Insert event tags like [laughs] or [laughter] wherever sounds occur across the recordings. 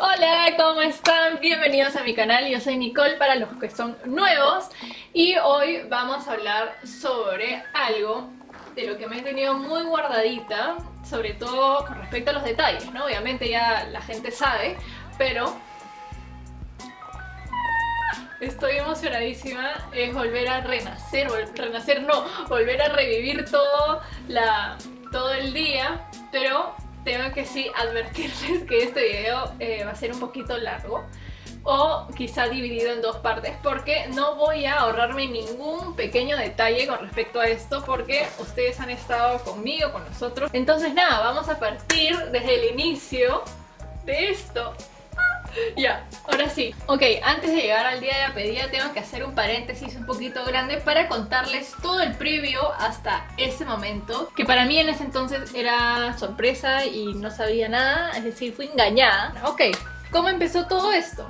Hola, ¿cómo están? Bienvenidos a mi canal, yo soy Nicole para los que son nuevos y hoy vamos a hablar sobre algo de lo que me he tenido muy guardadita sobre todo con respecto a los detalles, ¿no? Obviamente ya la gente sabe, pero Estoy emocionadísima, es volver a renacer, renacer no, volver a revivir todo, la, todo el día, pero tengo que sí advertirles que este video eh, va a ser un poquito largo o quizá dividido en dos partes porque no voy a ahorrarme ningún pequeño detalle con respecto a esto porque ustedes han estado conmigo, con nosotros. Entonces nada, vamos a partir desde el inicio de esto. [laughs] Ya, ahora sí. Ok, antes de llegar al día de la pedida tengo que hacer un paréntesis un poquito grande para contarles todo el previo hasta ese momento, que para mí en ese entonces era sorpresa y no sabía nada, es decir, fui engañada. Ok, ¿cómo empezó todo esto?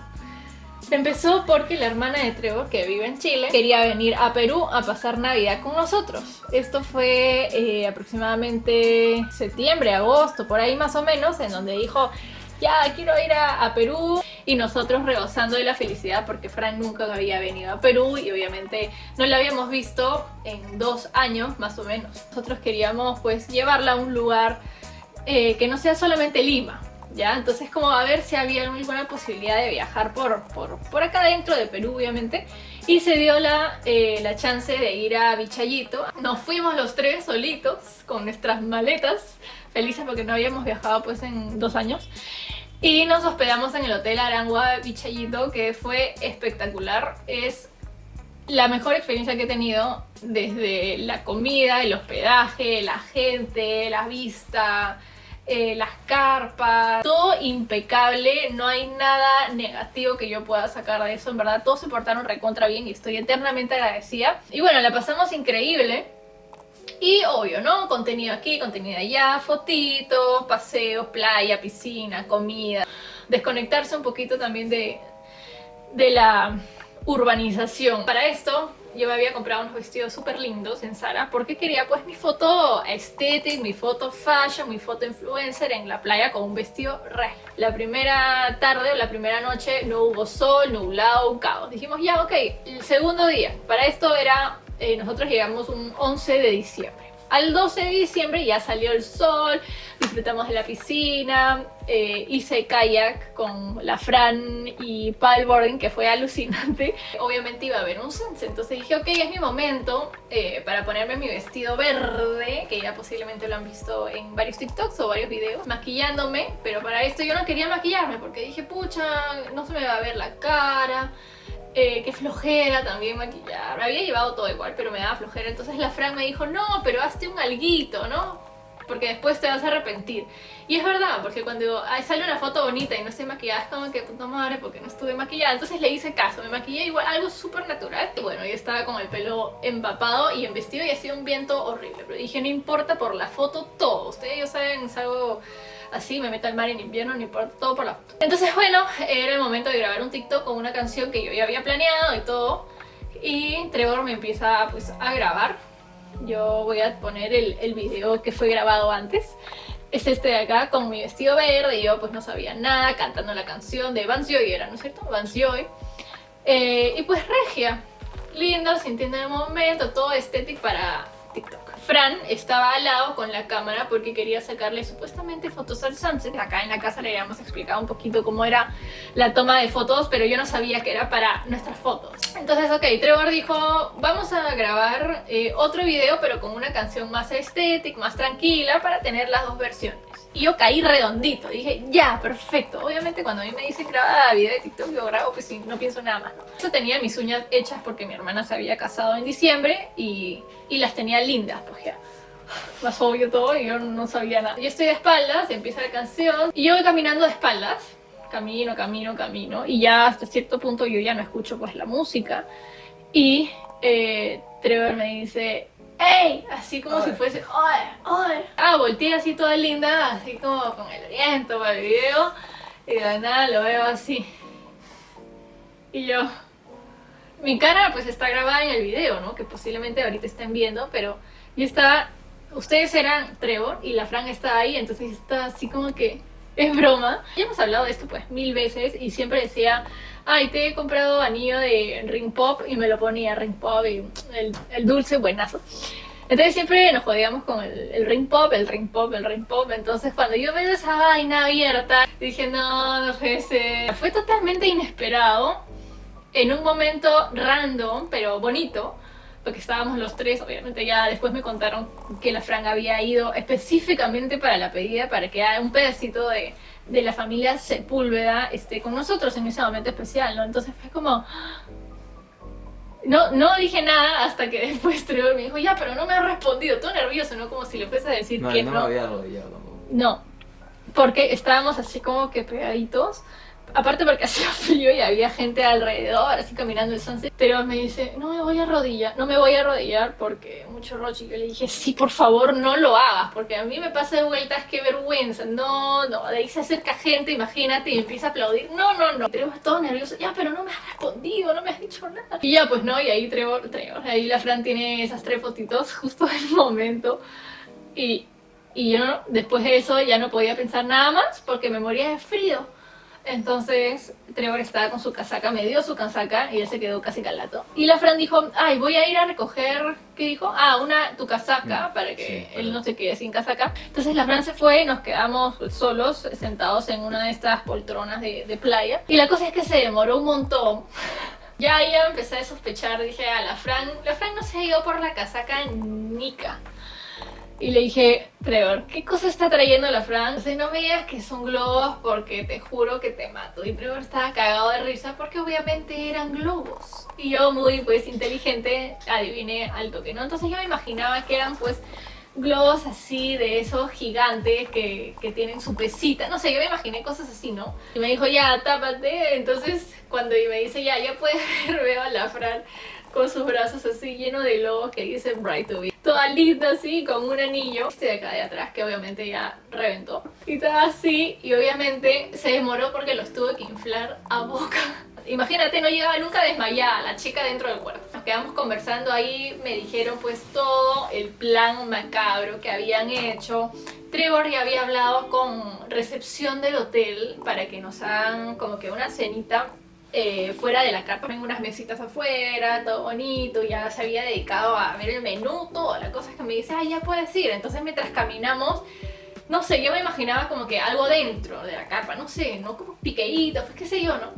Empezó porque la hermana de Trevor, que vive en Chile, quería venir a Perú a pasar Navidad con nosotros. Esto fue eh, aproximadamente septiembre, agosto, por ahí más o menos, en donde dijo ya quiero ir a, Perú y nosotros rebosando de la felicidad porque Fran nunca había venido a Perú y obviamente no la habíamos visto en dos años más o menos. Nosotros queríamos pues llevarla a un lugar eh, que no sea solamente Lima, ¿ya? Entonces como a ver si había alguna posibilidad de viajar por, por, acá dentro de Perú obviamente y se dio la, eh, la chance de ir a Vichayito. Nos fuimos los tres solitos con nuestras maletas felices porque no habíamos viajado pues en dos años y nos hospedamos en el Hotel Arangua Vichayito que fue espectacular. Es la mejor experiencia que he tenido desde la comida, el hospedaje, la gente, la vista, eh, las carpas, todo impecable, no hay nada negativo que yo pueda sacar de eso, en verdad todos se portaron recontra bien y estoy eternamente agradecida. Y bueno, la pasamos increíble, y obvio, ¿no? Contenido aquí, contenido allá, fotitos, paseos, playa, piscina, comida. Desconectarse un poquito también de, de la urbanización. Para esto yo me había comprado unos vestidos súper lindos en Zara porque quería pues mi foto estética, mi foto fashion, mi foto influencer en la playa con un vestido re. La primera tarde o la primera noche no hubo sol, nublado, un caos. Dijimos ya, ok, el segundo día. Para esto era eh, nosotros llegamos un 11 de diciembre. Al 12 de diciembre ya salió el sol, disfrutamos de la piscina, eh, hice kayak con la Fran y paddleboarding que fue alucinante. [laughs] Obviamente iba a haber un sunset, entonces dije ok, es mi momento eh, para ponerme mi vestido verde, que ya posiblemente lo han visto en varios TikToks o varios videos, maquillándome, pero para esto yo no quería maquillarme porque dije pucha, no se me va a ver la cara, eh, qué flojera también maquillar. Me había llevado todo igual, pero me daba flojera. Entonces la Fran me dijo, no, pero hazte un alguito, ¿no? Porque después te vas a arrepentir. Y es verdad, porque cuando sale una foto bonita y no estoy maquillada, es como que puta madre, porque no estuve maquillada. Entonces le hice caso, me maquillé igual, algo súper natural. Y bueno, yo estaba con el pelo empapado y en vestido y hacía un viento horrible. Pero dije, no importa por la foto todo. Ustedes ya saben, es algo así, me meto al mar en invierno, no importa, todo por la foto. Entonces bueno, era el momento de grabar un TikTok con una canción que yo ya había planeado y todo. Y Trevor me empieza pues a grabar. Yo voy a poner el, el video que fue grabado antes. Es este de acá con mi vestido verde y yo pues no sabía nada, cantando la canción de Vance Joy era, ¿no es cierto? Vance Joy. Eh, y pues regia, lindo, sintiendo el momento, todo estético para TikTok. Fran estaba al lado con la cámara porque quería sacarle supuestamente fotos al sunset. Acá en la casa le habíamos explicado un poquito cómo era la toma de fotos, pero yo no sabía que era para nuestras fotos. Entonces, ok, Trevor dijo, vamos a grabar eh, otro video, pero con una canción más estética, más tranquila, para tener las dos versiones. Y yo caí redondito, dije, ya, perfecto. Obviamente cuando a mí me dicen graba video de TikTok, yo grabo, pues sí, no pienso nada más. Yo tenía mis uñas hechas porque mi hermana se había casado en diciembre y, y las tenía lindas, pues ya [sighs] más obvio todo y yo no sabía nada. Yo estoy de espaldas, empieza la canción y yo voy caminando de espaldas, camino, camino, camino y ya hasta cierto punto yo ya no escucho pues la música y eh, Trevor me dice ¡Ey! Así como si fuese ¡Oye! ¡Oye! Ah, volteé así toda linda, así como con el aliento para el video y de nada lo veo así y yo mi cara pues está grabada en el video, ¿no? Que posiblemente ahorita estén viendo, pero yo estaba ustedes eran Trevor y la Fran está ahí, entonces está así como que [laughs] es broma. Ya hemos hablado de esto pues mil veces y siempre decía, ay, te he comprado anillo de Ring Pop y me lo ponía Ring Pop y el, el dulce buenazo. Entonces siempre nos jodíamos con el, ring pop, el ring pop, el ring pop. Entonces cuando yo veo esa vaina abierta, dije no, no fue totalmente inesperado. En un momento random, pero bonito. Porque estábamos los tres, obviamente ya después me contaron que la Fran había ido específicamente para la pedida, para que un pedacito de, de la familia Sepúlveda esté con nosotros en ese momento especial, ¿no? Entonces fue como, no, no dije nada hasta que [laughs] después Trevor me dijo, ya, pero no me ha respondido, todo nervioso, ¿no? Como si le fuese a decir no, que no. No, me había arrodillado tampoco. No, porque estábamos así como que pegaditos Aparte porque [laughs] hacía frío y había gente alrededor, así caminando el sunset. Pero me dice, no me voy a arrodillar, no me voy a arrodillar porque mucho roche. Yo le dije, sí, por favor, no lo hagas, porque a mí me pasa de vueltas, qué vergüenza. No, no, de ahí se acerca gente, imagínate, y empieza a aplaudir. No, no, no. Trevor todo nervioso, ya, pero no me has respondido, no me has dicho nada. Y ya, pues no, y ahí Trevor, Trevor, ahí la Fran tiene esas tres fotitos justo del [laughs] momento. Y, y yo después de eso ya no podía pensar nada más porque me moría de frío. Entonces Trevor estaba con su casaca, me dio su casaca y él se quedó casi calato. Y la Fran dijo, ay, voy a ir a recoger, ¿qué dijo? Ah, una, tu casaca, mm, para que él no se quede sin casaca. Entonces la Fran se fue y nos quedamos solos, sentados en una de estas poltronas de, de playa. Y la cosa es que se demoró un montón. ya ya empecé a sospechar, dije, a la Fran, la Fran no se ha ido por la casaca Nika. Y le dije, Trevor, ¿qué cosa está trayendo la Fran? no me digas que son globos porque te juro que te mato. Y Trevor estaba cagado de risa porque obviamente eran globos. Y yo muy pues inteligente adiviné al toque, ¿no? Entonces yo me imaginaba que eran pues globos así de esos gigantes que, que, tienen su pesita, no sé, yo me imaginé cosas así, ¿no? Y me dijo, ya, tápate, entonces cuando me dice, ya, ya puedes ver, [laughs] veo a la Fran con sus brazos así llenos de globos que dicen Bright to Be. Toda linda así, con un anillo este de acá de atrás que obviamente ya reventó. Y toda así, y obviamente se demoró porque los tuve que inflar a boca. [laughs] Imagínate, no llegaba nunca desmayada la chica dentro del cuerpo. Nos quedamos conversando ahí, me dijeron pues todo el plan macabro que habían hecho. Trevor ya había hablado con recepción del hotel para que nos hagan como que una cenita eh, fuera de la carpa, en unas mesitas afuera, todo bonito, ya se había dedicado a ver el menú, todo, la cosa es que me dice, ah, ya puedes ir, entonces mientras caminamos, no sé, yo me imaginaba como que algo dentro de la carpa, no sé, no como piqueitos, pues qué sé yo, ¿no?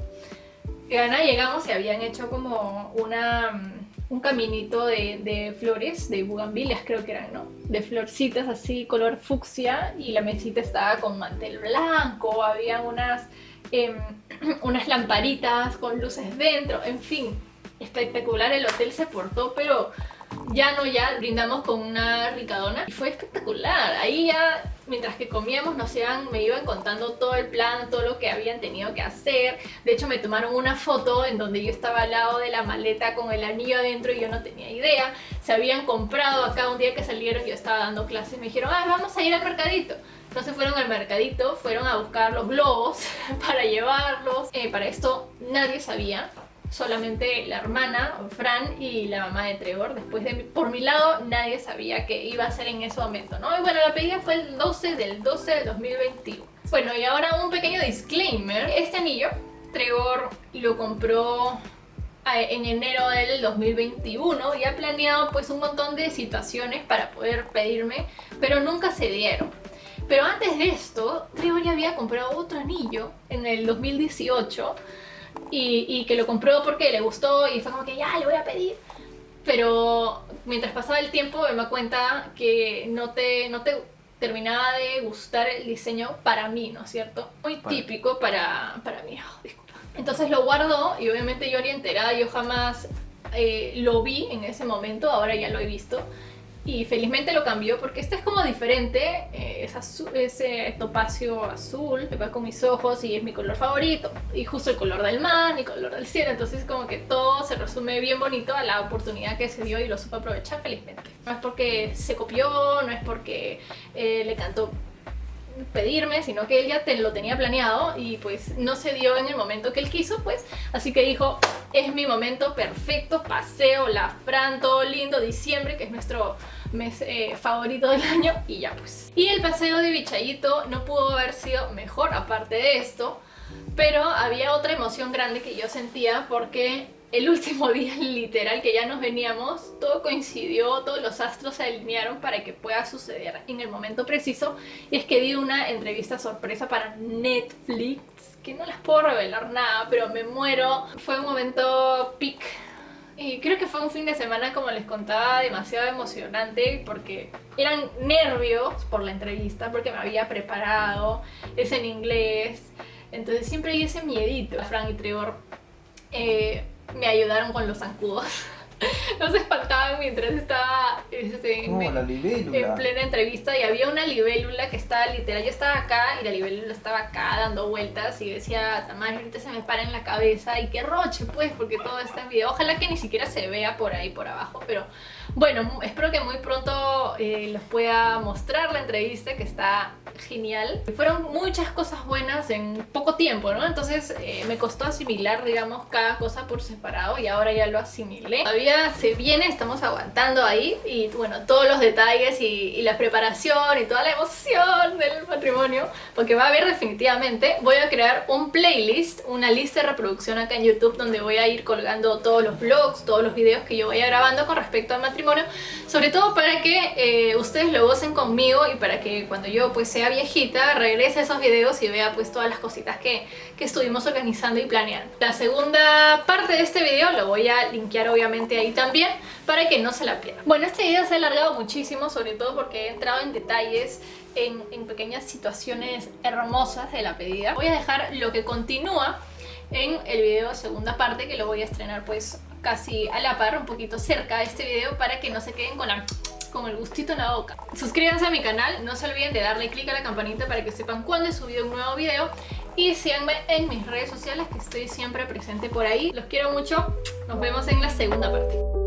Y nada, llegamos y habían hecho como una, mm, un caminito de, de, flores, de bugambilias creo que eran, ¿no? De florcitas así, color fucsia, y la mesita estaba con mantel blanco, había unas Em, [clears throat] unas lamparitas con luces dentro, en fin, espectacular, el hotel se portó, pero ya no ya brindamos con una ricadona y fue espectacular, ahí ya mientras que comíamos nos iban, me iban contando todo el plan, todo lo que habían tenido que hacer, de hecho me tomaron una foto en donde yo estaba al lado de la maleta con el anillo adentro y yo no tenía idea, se habían comprado acá un día que salieron, yo estaba dando clases me dijeron, ah, vamos a ir al mercadito, entonces fueron al mercadito, fueron a buscar los globos [laughs] para llevarlos. Eh, para esto nadie sabía, solamente la hermana, Fran y la mamá de Trevor. Después de por mi lado nadie sabía que iba a ser en ese momento, ¿no? Y bueno, la pedida fue el 12 del 12 del 2021. Bueno, y ahora un pequeño disclaimer. Este anillo, Trevor lo compró en enero del 2021 y ha planeado pues un montón de situaciones para poder pedirme, pero nunca se dieron. Pero antes de esto, Trevor ya había comprado otro anillo en el 2018 y, que lo compró porque le gustó y fue como que ya, le voy a pedir. Pero mientras pasaba el tiempo me di cuenta que no te, no te terminaba de gustar el diseño para mí, ¿no es cierto? Muy típico para, para mí, oh, disculpa. Entonces lo guardó y obviamente yo ni enterada, yo jamás eh, lo vi en ese momento, ahora ya lo he visto y felizmente lo cambió porque este es como diferente, eh, es ese topacio azul, me va con mis ojos y es mi color favorito. Y justo el color del mar, mi color del cielo, entonces como que todo se resume bien bonito a la oportunidad que se dio y lo supo aprovechar felizmente. No es porque se copió, no es porque eh, le cantó pedirme, sino que él ya lo tenía planeado y pues no se dio en el momento que él quiso, pues. Así que dijo, es mi momento perfecto, paseo, la Fran, todo lindo, diciembre, que es nuestro mes eh, favorito del año y ya pues. Y el paseo de Bichayito no pudo haber sido mejor aparte de esto, pero había otra emoción grande que yo sentía porque el último [laughs] día literal que ya nos veníamos, todo coincidió, todos los astros se alinearon para que pueda suceder en el momento preciso y es que di una entrevista sorpresa para Netflix que no les puedo revelar nada, pero me muero. Fue un momento peak y creo que fue un fin de semana, como les contaba, demasiado emocionante porque eran nervios por la entrevista, porque me había preparado, es en inglés, entonces siempre hay ese miedito. Frank y Trevor eh, me ayudaron con los zancudos. [laughs] no se espantaban mientras estaba este, en, plena entrevista y había una libélula que estaba literal, yo estaba acá y la libélula estaba acá dando vueltas y decía, Tamar, ahorita se me para en la cabeza y qué roche pues, porque todo está en video. Ojalá que ni siquiera se vea por ahí, por abajo, pero bueno, espero que muy pronto eh, les pueda mostrar la entrevista que está genial. Fueron muchas cosas buenas en poco tiempo, ¿no? Entonces eh, me costó asimilar, digamos, cada cosa por separado y ahora ya lo asimilé. Todavía se viene, estamos aguantando ahí y bueno, todos los detalles y, la preparación y toda la emoción del matrimonio, porque va a haber definitivamente, voy a crear un playlist, una lista de reproducción acá en YouTube donde voy a ir colgando todos los vlogs, todos los videos que yo vaya grabando con respecto al matrimonio, sobre todo para que eh, ustedes lo gocen conmigo y para que cuando yo pues sea viejita, regrese a esos videos y vea pues todas las cositas que, que estuvimos organizando y planeando. La segunda parte de este video lo voy a linkear obviamente ahí también para que no se la pierdan. Bueno, este video se ha alargado muchísimo, sobre todo porque he entrado en detalles en, en pequeñas situaciones hermosas de la pedida. Voy a dejar lo que continúa en el video segunda parte que lo voy a estrenar pues casi a la par, un poquito cerca de este video para que no se queden con con el gustito en la boca. Suscríbanse a mi canal, no se olviden de darle click a la campanita para que sepan cuando he subido un nuevo video y síganme en mis redes sociales que estoy siempre presente por ahí. Los quiero mucho, nos vemos en la segunda parte.